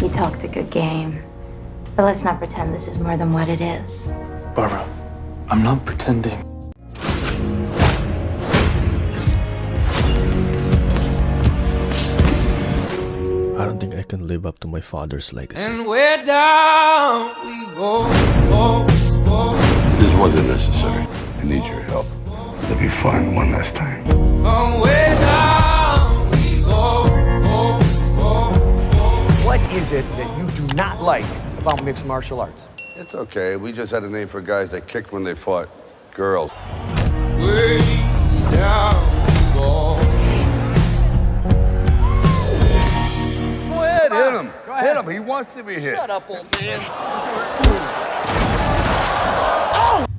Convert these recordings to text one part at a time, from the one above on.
You talked a good game. But let's not pretend this is more than what it is. Barbara, I'm not pretending. I don't think I can live up to my father's legacy. And where down we go, go, go. This wasn't necessary. I need your help. Let me find one last time. Is it that you do not like about mixed martial arts? It's okay. We just had a name for guys that kicked when they fought. Girls. Way down we go. Go ahead, hit him. Hit him. He wants to be hit. Shut up, old man.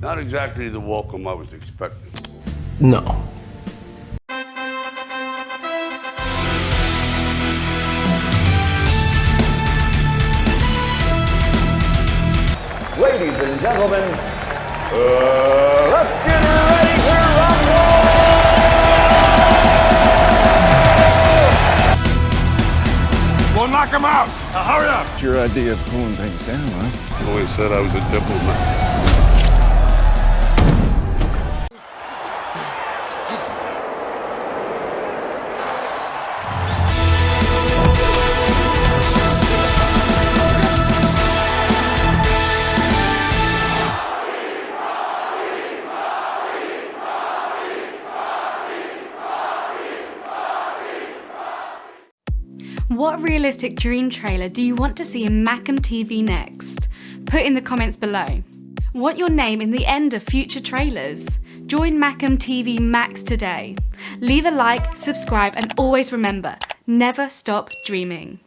Not exactly the welcome I was expecting. No. Ladies and gentlemen, uh, let's get ready to rumble! Well, knock him out. Now, hurry up. It's your idea of cooling things down, huh? Always said I was a diplomat. What realistic dream trailer do you want to see in Macam TV next? Put in the comments below. Want your name in the end of future trailers? Join Macam TV Max today. Leave a like, subscribe, and always remember never stop dreaming.